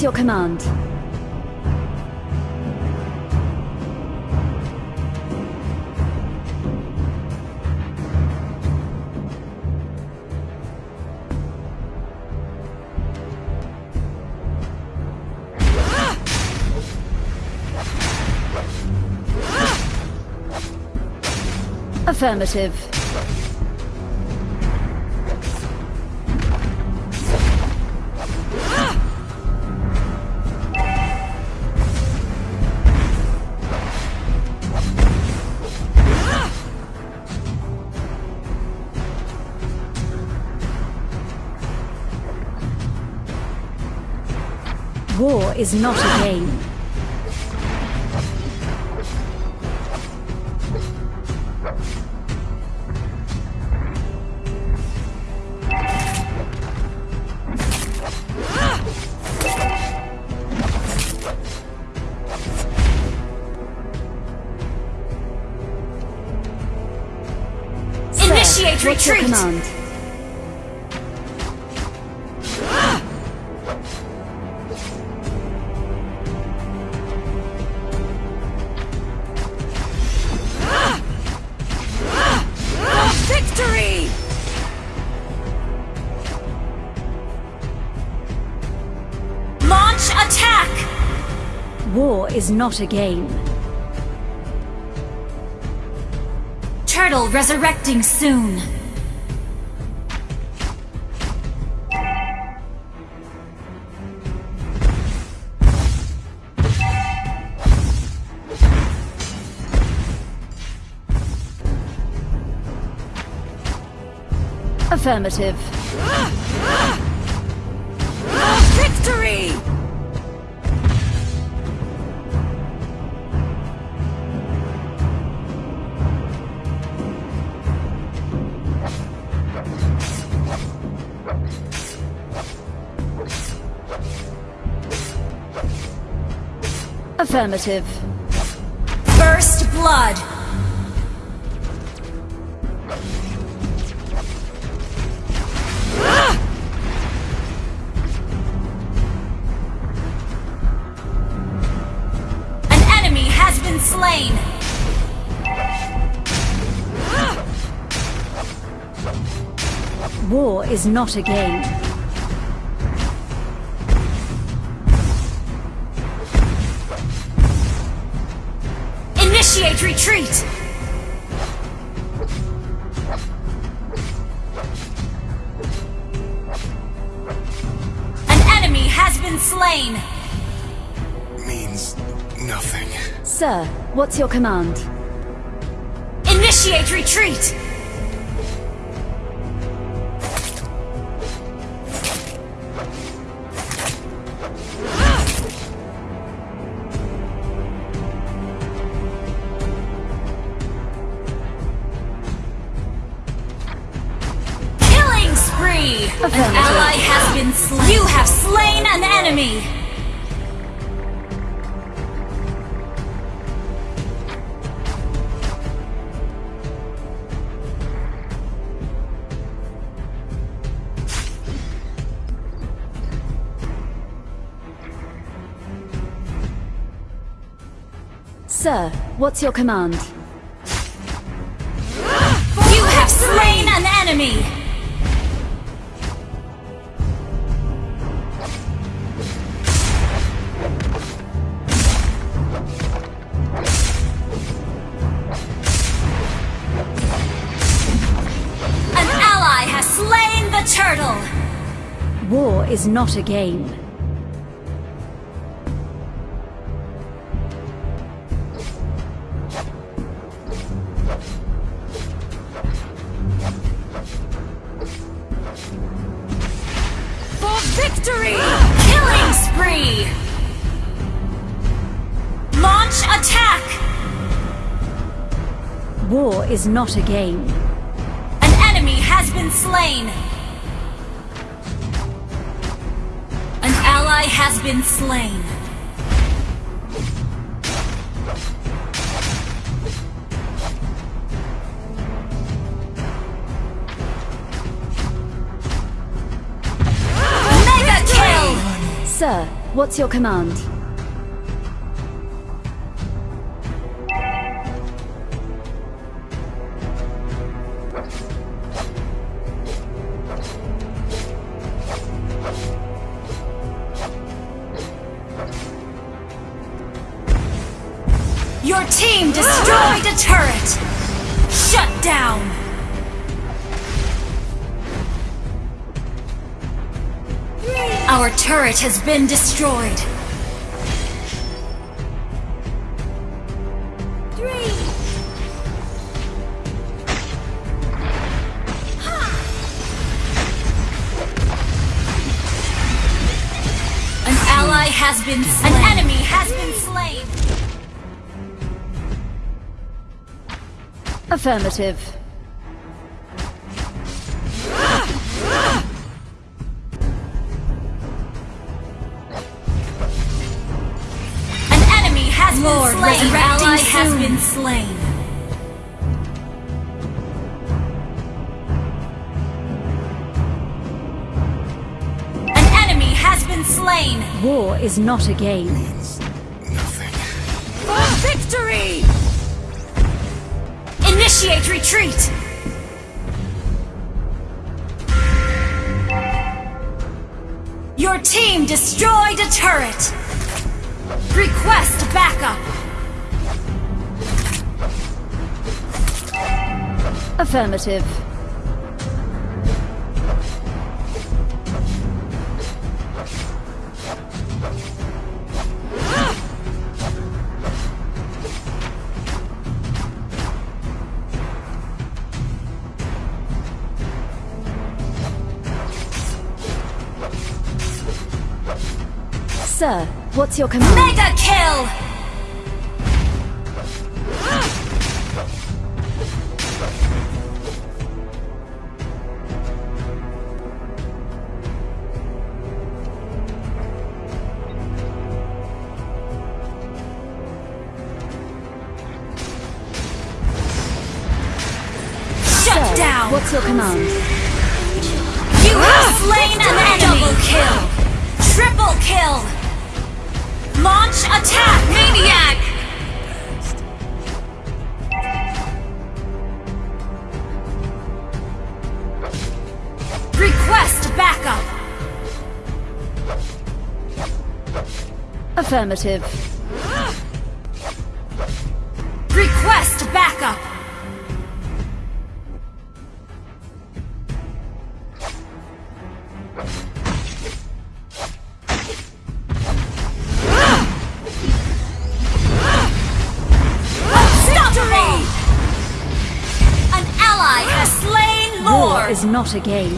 what's your command? Affirmative. War is not a game. Initiate retreat! Attack! War is not a game. Turtle resurrecting soon. Affirmative. Victory! Affirmative. First blood. An enemy has been slain. War is not a game. Initiate retreat. An enemy has been slain. Means nothing. Sir, what's your command? Initiate retreat. An ally has been slain. You have slain an enemy! Sir, what's your command? The turtle! War is not a game. For victory! Killing spree! Launch attack! War is not a game. An enemy has been slain! Ally has been slain. Mega kill! Sir, what's your command? Down! Our turret has been destroyed. An ally has been slain. Affirmative. An enemy has Lord, been slain. An ally has been slain. An enemy has been slain. War is not a game. Initiate retreat! Your team destroyed a turret! Request backup! Affirmative. Sir, what's your command? Mega kill! Shut down! what's your command? You have slain an enemy! Double kill! Triple kill! Launch attack! Maniac! Request backup! Affirmative. Is not a game.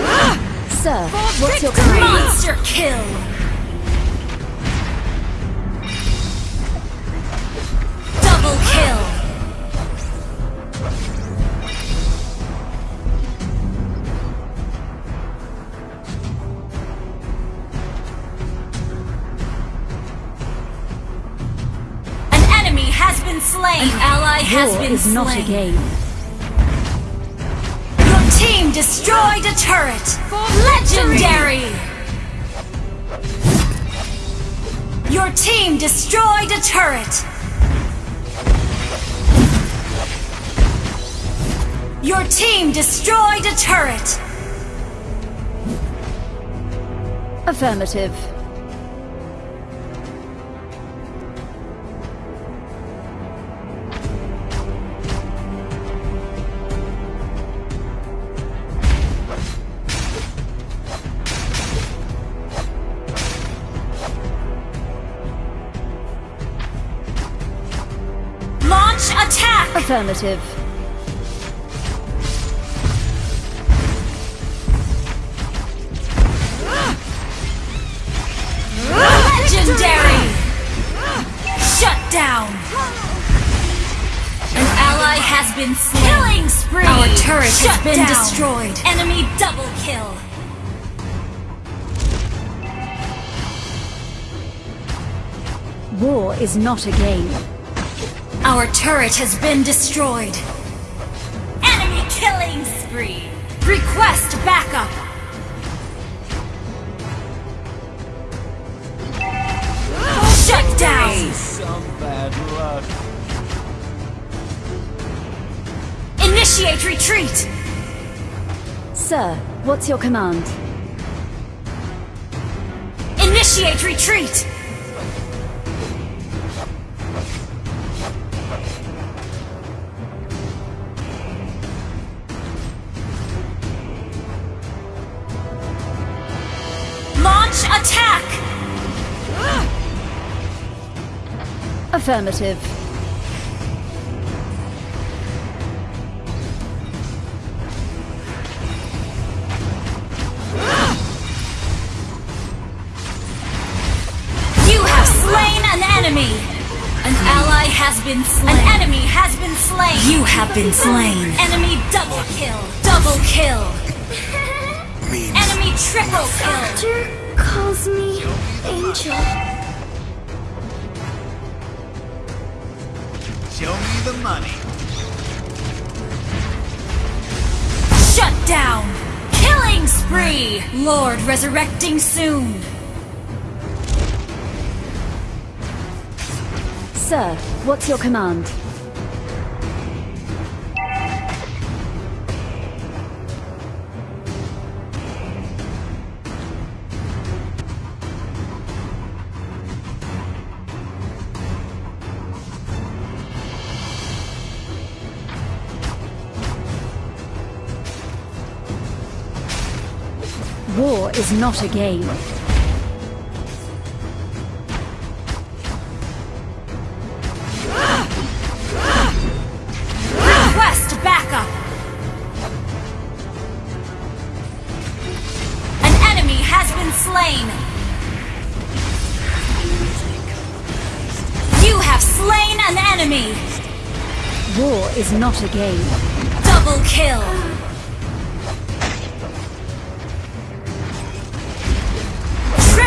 Ah! Sir, what's your? Monster kill! Has been is slain! not a game. Your team destroyed a turret! For Legendary! Your team destroyed a turret! Your team destroyed a turret! Affirmative. Affirmative. Legendary! Shut down! An ally ally has been slain. Killing spree. Our turret Shut has been down. destroyed. Enemy double kill. War is not a game. Our turret has been destroyed. Enemy killing spree. Request backup. Shut down. Some bad luck. Initiate retreat. Sir, what's your command? Initiate retreat. Attack. Affirmative. You have slain an enemy! An ally has been slain. An enemy has been slain. You have been slain. Enemy double kill. Double kill. Enemy triple kill. Doctor calls me Angel. Show me the money. Shut down. Killing spree. Lord resurrecting soon. Sir, what's your command? War is not a game. Request backup. An enemy has been slain. You have slain an enemy. War is not a game. Double kill.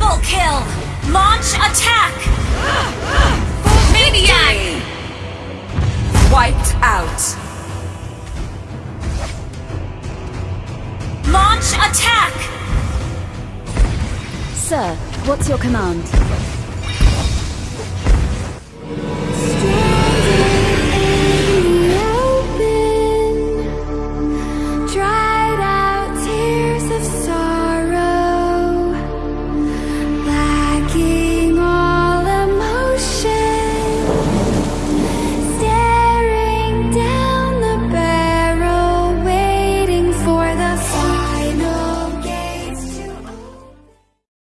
Triple kill. Launch attack. Maniac. Wiped out. Launch attack. Sir, what's your command?